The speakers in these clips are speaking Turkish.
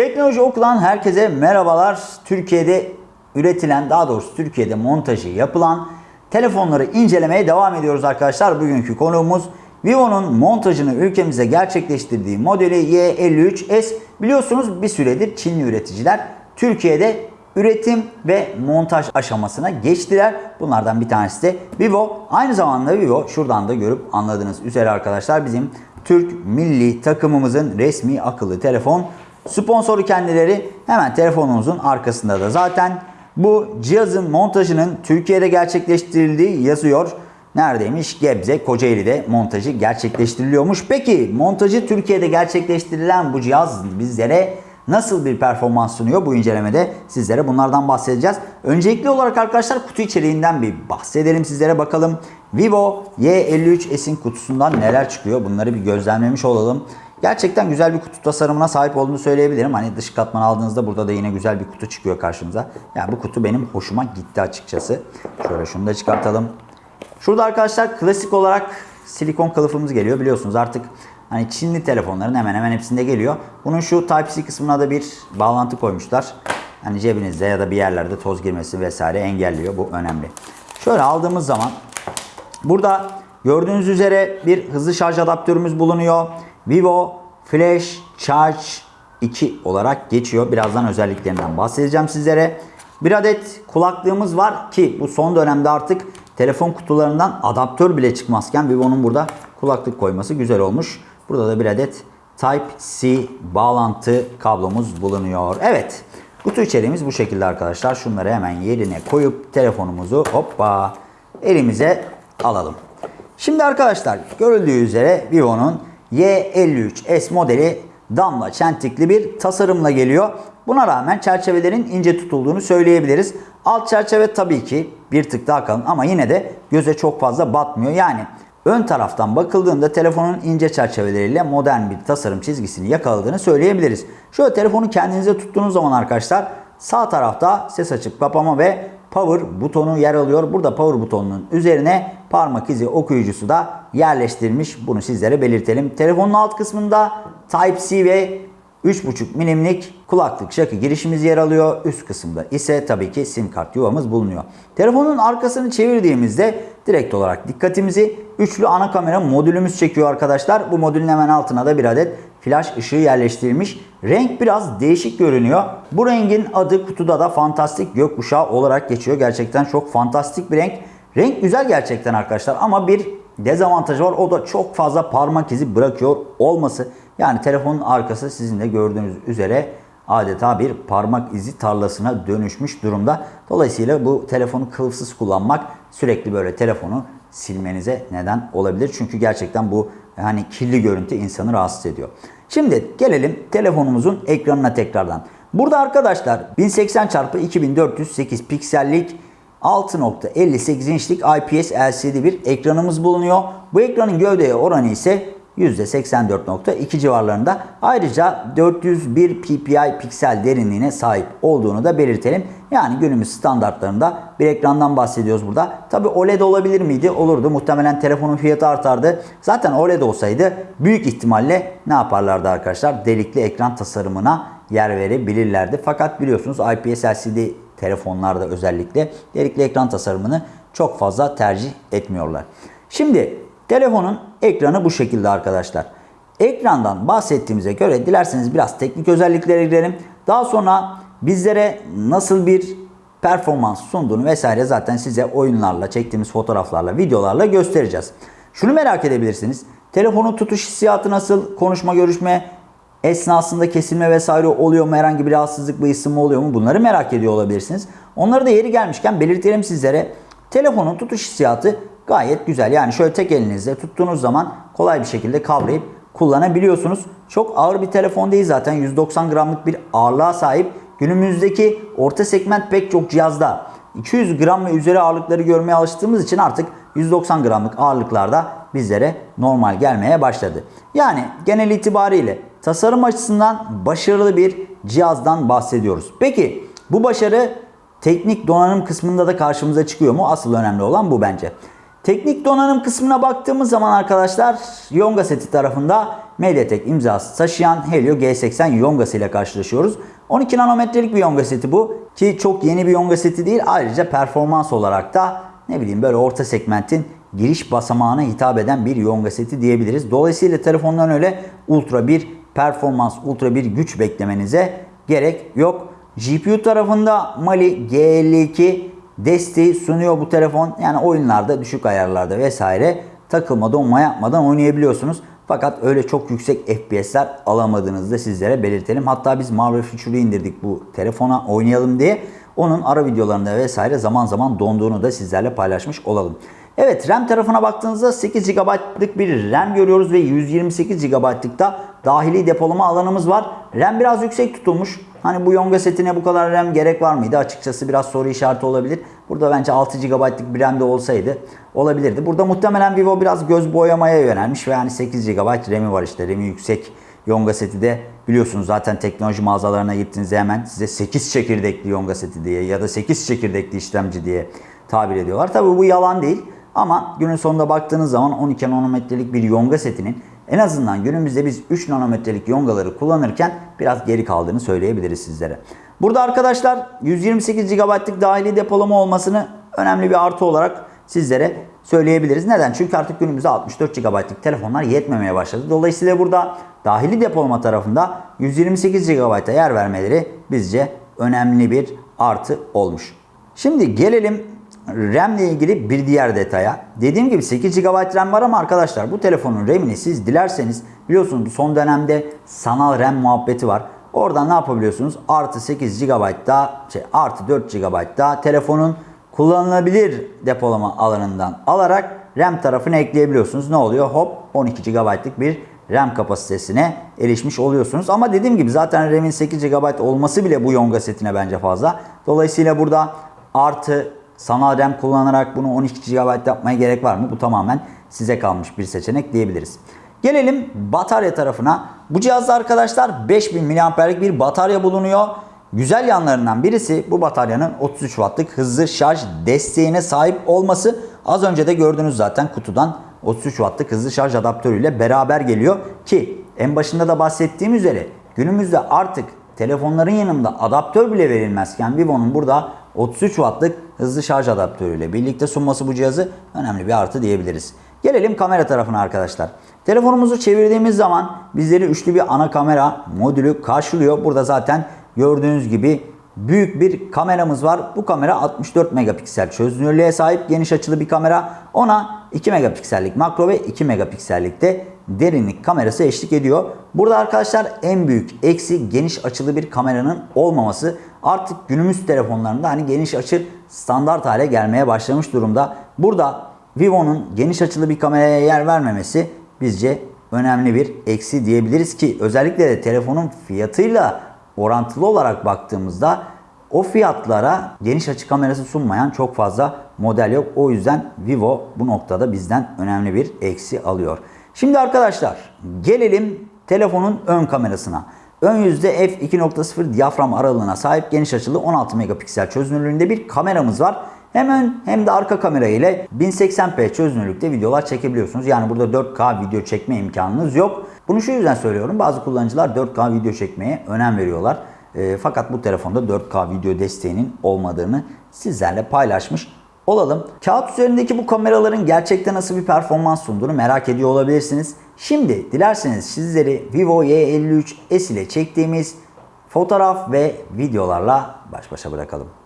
Teknoloji Oku'dan herkese merhabalar. Türkiye'de üretilen, daha doğrusu Türkiye'de montajı yapılan telefonları incelemeye devam ediyoruz arkadaşlar. Bugünkü konuğumuz Vivo'nun montajını ülkemize gerçekleştirdiği modeli Y53s. Biliyorsunuz bir süredir Çinli üreticiler Türkiye'de üretim ve montaj aşamasına geçtiler. Bunlardan bir tanesi de Vivo. Aynı zamanda Vivo şuradan da görüp anladığınız üzere arkadaşlar bizim Türk milli takımımızın resmi akıllı telefon sponsoru kendileri. Hemen telefonumuzun arkasında da zaten bu cihazın montajının Türkiye'de gerçekleştirildiği yazıyor. Neredeymiş? Gebze, Kocaeli'de montajı gerçekleştiriliyormuş. Peki montajı Türkiye'de gerçekleştirilen bu cihaz bizlere nasıl bir performans sunuyor? Bu incelemede sizlere bunlardan bahsedeceğiz. Öncelikli olarak arkadaşlar kutu içeriğinden bir bahsedelim sizlere bakalım. Vivo Y53s'in kutusundan neler çıkıyor? Bunları bir gözlemlemiş olalım. Gerçekten güzel bir kutu tasarımına sahip olduğunu söyleyebilirim. Hani dış katman aldığınızda burada da yine güzel bir kutu çıkıyor karşımıza. Yani bu kutu benim hoşuma gitti açıkçası. Şöyle şunu da çıkartalım. Şurada arkadaşlar klasik olarak silikon kılıfımız geliyor. Biliyorsunuz artık hani Çinli telefonların hemen hemen hepsinde geliyor. Bunun şu Type-C kısmına da bir bağlantı koymuşlar. Hani cebinizde ya da bir yerlerde toz girmesi vesaire engelliyor. Bu önemli. Şöyle aldığımız zaman burada gördüğünüz üzere bir hızlı şarj adaptörümüz bulunuyor. Vivo Flash Charge 2 olarak geçiyor. Birazdan özelliklerinden bahsedeceğim sizlere. Bir adet kulaklığımız var ki bu son dönemde artık telefon kutularından adaptör bile çıkmazken Vivo'nun burada kulaklık koyması güzel olmuş. Burada da bir adet Type-C bağlantı kablomuz bulunuyor. Evet. Kutu içeriğimiz bu şekilde arkadaşlar. Şunları hemen yerine koyup telefonumuzu hoppa elimize alalım. Şimdi arkadaşlar görüldüğü üzere Vivo'nun Y53s modeli damla çentikli bir tasarımla geliyor. Buna rağmen çerçevelerin ince tutulduğunu söyleyebiliriz. Alt çerçeve tabii ki bir tık daha kalın ama yine de göze çok fazla batmıyor. Yani ön taraftan bakıldığında telefonun ince çerçeveleriyle modern bir tasarım çizgisini yakaladığını söyleyebiliriz. Şöyle telefonu kendinize tuttuğunuz zaman arkadaşlar sağ tarafta ses açıp kapama ve power butonu yer alıyor. Burada power butonunun üzerine parmak izi okuyucusu da yerleştirilmiş. Bunu sizlere belirtelim. Telefonun alt kısmında Type-C ve 3.5 milimlik kulaklık şakı girişimiz yer alıyor. Üst kısımda ise tabii ki sim kart yuvamız bulunuyor. Telefonun arkasını çevirdiğimizde direkt olarak dikkatimizi üçlü ana kamera modülümüz çekiyor arkadaşlar. Bu modülün hemen altına da bir adet flash ışığı yerleştirilmiş. Renk biraz değişik görünüyor. Bu rengin adı kutuda da fantastik gökkuşağı olarak geçiyor. Gerçekten çok fantastik bir renk. Renk güzel gerçekten arkadaşlar ama bir dezavantajı var. O da çok fazla parmak izi bırakıyor olması. Yani telefonun arkası sizin de gördüğünüz üzere adeta bir parmak izi tarlasına dönüşmüş durumda. Dolayısıyla bu telefonu kılıfsız kullanmak sürekli böyle telefonu silmenize neden olabilir. Çünkü gerçekten bu hani kirli görüntü insanı rahatsız ediyor. Şimdi gelelim telefonumuzun ekranına tekrardan. Burada arkadaşlar 1080 x 2408 piksellik 6.58 inçlik IPS LCD bir ekranımız bulunuyor. Bu ekranın gövdeye oranı ise %84.2 civarlarında. Ayrıca 401 ppi piksel derinliğine sahip olduğunu da belirtelim. Yani günümüz standartlarında bir ekrandan bahsediyoruz burada. Tabi OLED olabilir miydi? Olurdu. Muhtemelen telefonun fiyatı artardı. Zaten OLED olsaydı büyük ihtimalle ne yaparlardı arkadaşlar? Delikli ekran tasarımına yer verebilirlerdi. Fakat biliyorsunuz IPS LCD telefonlarda özellikle delikli ekran tasarımını çok fazla tercih etmiyorlar. Şimdi telefonun ekranı bu şekilde arkadaşlar. Ekrandan bahsettiğimize göre dilerseniz biraz teknik özelliklere girelim. Daha sonra bizlere nasıl bir performans sunduğunu vesaire zaten size oyunlarla, çektiğimiz fotoğraflarla, videolarla göstereceğiz. Şunu merak edebilirsiniz. Telefonun tutuş hissiyatı nasıl? Konuşma, görüşme esnasında kesilme vesaire oluyor mu? Herhangi bir rahatsızlık, bir ısınma oluyor mu? Bunları merak ediyor olabilirsiniz. Onları da yeri gelmişken belirtelim sizlere. Telefonun tutuş hissiyatı gayet güzel. Yani şöyle tek elinizle tuttuğunuz zaman kolay bir şekilde kavrayıp kullanabiliyorsunuz. Çok ağır bir telefon değil zaten. 190 gramlık bir ağırlığa sahip. Günümüzdeki orta segment pek çok cihazda 200 gram ve üzeri ağırlıkları görmeye alıştığımız için artık 190 gramlık ağırlıklarda bizlere normal gelmeye başladı. Yani genel itibariyle tasarım açısından başarılı bir cihazdan bahsediyoruz. Peki bu başarı teknik donanım kısmında da karşımıza çıkıyor mu? Asıl önemli olan bu bence. Teknik donanım kısmına baktığımız zaman arkadaşlar Yonga seti tarafında MediaTek imzası taşıyan Helio G80 Yonga ile karşılaşıyoruz. 12 nanometrelik bir Yonga seti bu ki çok yeni bir Yonga seti değil. Ayrıca performans olarak da ne bileyim böyle orta segmentin giriş basamağına hitap eden bir Yonga seti diyebiliriz. Dolayısıyla telefondan öyle ultra bir performans, ultra bir güç beklemenize gerek yok. GPU tarafında Mali G52 desteği sunuyor bu telefon. Yani oyunlarda düşük ayarlarda vesaire takılma donma yapmadan oynayabiliyorsunuz. Fakat öyle çok yüksek FPS'ler alamadığınızı da sizlere belirtelim. Hatta biz Marvel Future'ı indirdik bu telefona oynayalım diye. Onun ara videolarında vesaire zaman zaman donduğunu da sizlerle paylaşmış olalım. Evet RAM tarafına baktığınızda 8 GB'lık bir RAM görüyoruz ve 128 GB'lık da dahili depolama alanımız var. RAM biraz yüksek tutulmuş. Hani bu Yonga setine bu kadar RAM gerek var mıydı? Açıkçası biraz soru işareti olabilir. Burada bence 6 GB'lık bir RAM de olsaydı olabilirdi. Burada muhtemelen Vivo biraz göz boyamaya yönelmiş ve yani 8 GB RAM'i var işte. RAM'i yüksek Yonga seti de biliyorsunuz zaten teknoloji mağazalarına gittiğinizde hemen size 8 çekirdekli Yonga seti diye ya da 8 çekirdekli işlemci diye tabir ediyorlar. Tabii bu yalan değil. Ama günün sonunda baktığınız zaman 12 nanometrelik bir yonga setinin en azından günümüzde biz 3 nanometrelik yongaları kullanırken biraz geri kaldığını söyleyebiliriz sizlere. Burada arkadaşlar 128 GB'lık dahili depolama olmasını önemli bir artı olarak sizlere söyleyebiliriz. Neden? Çünkü artık günümüzde 64 GB'lık telefonlar yetmemeye başladı. Dolayısıyla burada dahili depolama tarafında 128 GB'a yer vermeleri bizce önemli bir artı olmuş. Şimdi gelelim RAM ile ilgili bir diğer detaya. Dediğim gibi 8 GB RAM var ama arkadaşlar bu telefonun RAM'ini siz dilerseniz biliyorsunuz son dönemde sanal RAM muhabbeti var. Oradan ne yapabiliyorsunuz? Artı 8 GB daha şey artı 4 GB daha telefonun kullanılabilir depolama alanından alarak RAM tarafını ekleyebiliyorsunuz. Ne oluyor? Hop 12 GB'lık bir RAM kapasitesine erişmiş oluyorsunuz. Ama dediğim gibi zaten RAM'in 8 GB olması bile bu Yonga setine bence fazla. Dolayısıyla burada artı sanal RAM kullanarak bunu 12 GB yapmaya gerek var mı? Bu tamamen size kalmış bir seçenek diyebiliriz. Gelelim batarya tarafına. Bu cihazda arkadaşlar 5000 mAh'lik bir batarya bulunuyor. Güzel yanlarından birisi bu bataryanın 33 Watt'lık hızlı şarj desteğine sahip olması. Az önce de gördünüz zaten kutudan 33 Watt'lık hızlı şarj adaptörüyle beraber geliyor ki en başında da bahsettiğim üzere günümüzde artık telefonların yanında adaptör bile verilmezken Vivo'nun burada 33 Watt'lık hızlı şarj adaptörüyle birlikte sunması bu cihazı önemli bir artı diyebiliriz. Gelelim kamera tarafına arkadaşlar. Telefonumuzu çevirdiğimiz zaman bizleri üçlü bir ana kamera modülü karşılıyor. Burada zaten gördüğünüz gibi büyük bir kameramız var. Bu kamera 64 megapiksel çözünürlüğe sahip geniş açılı bir kamera. Ona 2 megapiksellik makro ve 2 megapiksellik de derinlik kamerası eşlik ediyor. Burada arkadaşlar en büyük eksi geniş açılı bir kameranın olmaması. Artık günümüz telefonlarında hani geniş açı standart hale gelmeye başlamış durumda. Burada Vivo'nun geniş açılı bir kameraya yer vermemesi bizce önemli bir eksi diyebiliriz ki özellikle de telefonun fiyatıyla orantılı olarak baktığımızda o fiyatlara geniş açı kamerası sunmayan çok fazla model yok. O yüzden Vivo bu noktada bizden önemli bir eksi alıyor. Şimdi arkadaşlar gelelim telefonun ön kamerasına. Ön yüzde f2.0 diyafram aralığına sahip geniş açılı 16 megapiksel çözünürlüğünde bir kameramız var. Hem ön hem de arka kamera ile 1080p çözünürlükte videolar çekebiliyorsunuz. Yani burada 4K video çekme imkanınız yok. Bunu şu yüzden söylüyorum. Bazı kullanıcılar 4K video çekmeye önem veriyorlar. E, fakat bu telefonda 4K video desteğinin olmadığını sizlerle paylaşmış olalım. Kağıt üzerindeki bu kameraların gerçekten nasıl bir performans sunduğunu merak ediyor olabilirsiniz. Şimdi dilerseniz sizleri Vivo Y53s ile çektiğimiz fotoğraf ve videolarla baş başa bırakalım.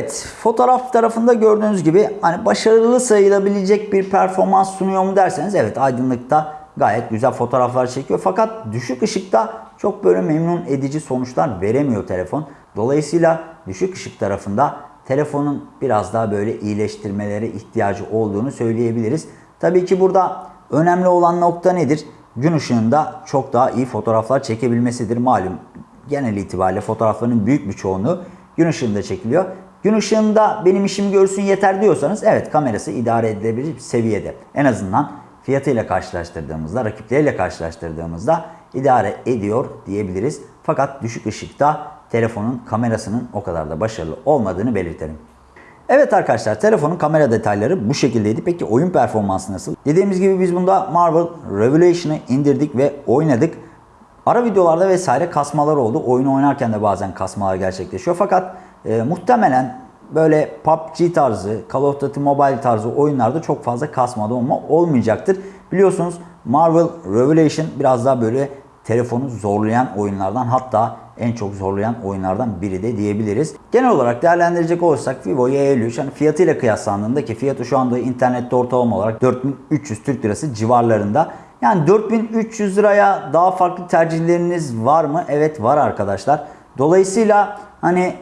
Evet, fotoğraf tarafında gördüğünüz gibi hani başarılı sayılabilecek bir performans sunuyor mu derseniz evet aydınlıkta gayet güzel fotoğraflar çekiyor. Fakat düşük ışıkta çok böyle memnun edici sonuçlar veremiyor telefon. Dolayısıyla düşük ışık tarafında telefonun biraz daha böyle iyileştirmelere ihtiyacı olduğunu söyleyebiliriz. Tabii ki burada önemli olan nokta nedir? Gün ışığında çok daha iyi fotoğraflar çekebilmesidir. Malum genel itibariyle fotoğrafların büyük bir çoğunluğu gün ışığında çekiliyor. Gün ışığında benim işimi görsün yeter diyorsanız evet kamerası idare edilebilir bir seviyede. En azından fiyatıyla karşılaştırdığımızda, rakipleriyle karşılaştırdığımızda idare ediyor diyebiliriz. Fakat düşük ışıkta telefonun kamerasının o kadar da başarılı olmadığını belirtelim. Evet arkadaşlar telefonun kamera detayları bu şekildeydi. Peki oyun performansı nasıl? Dediğimiz gibi biz bunda Marvel Revelation'ı indirdik ve oynadık. Ara videolarda vesaire kasmalar oldu. Oyunu oynarken de bazen kasmalar gerçekleşiyor. Fakat e, muhtemelen böyle PUBG tarzı, Call of Duty Mobile tarzı oyunlarda çok fazla kasma olma olmayacaktır. Biliyorsunuz Marvel Revelation biraz daha böyle telefonu zorlayan oyunlardan hatta en çok zorlayan oyunlardan biri de diyebiliriz. Genel olarak değerlendirecek olursak Vivo Y53 hani fiyatıyla kıyaslandığında ki fiyatı şu anda internette ortalama olarak 4300 Türk Lirası civarlarında. Yani 4300 liraya daha farklı tercihleriniz var mı? Evet var arkadaşlar. Dolayısıyla hani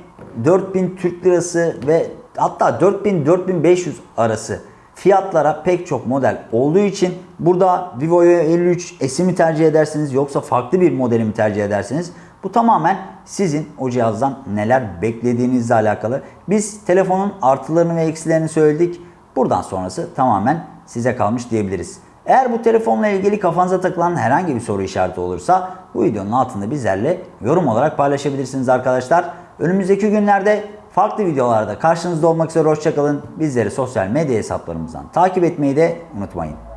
4000 Türk Lirası ve hatta 4000-4500 arası fiyatlara pek çok model olduğu için burada Vivo Y53 S'i tercih edersiniz yoksa farklı bir modeli mi tercih edersiniz? Bu tamamen sizin o cihazdan neler beklediğinizle alakalı. Biz telefonun artılarını ve eksilerini söyledik. Buradan sonrası tamamen size kalmış diyebiliriz. Eğer bu telefonla ilgili kafanıza takılan herhangi bir soru işareti olursa bu videonun altında bizlerle yorum olarak paylaşabilirsiniz arkadaşlar. Önümüzdeki günlerde farklı videolarda karşınızda olmak üzere hoşçakalın. Bizleri sosyal medya hesaplarımızdan takip etmeyi de unutmayın.